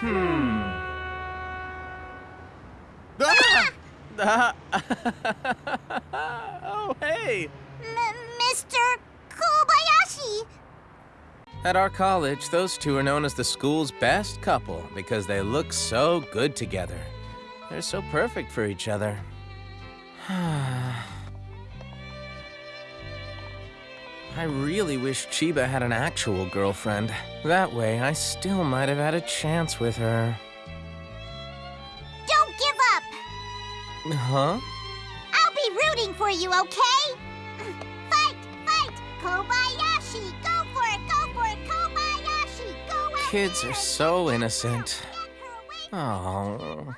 Hmm. Ah! oh, hey! M Mr. Kobayashi! At our college, those two are known as the school's best couple because they look so good together. They're so perfect for each other. Ah. I really wish Chiba had an actual girlfriend. That way, I still might have had a chance with her. Don't give up! Huh? I'll be rooting for you, okay? Fight! Fight! Kobayashi! Go for it! Go for it! Kobayashi! Go out Kids are so innocent. Oh.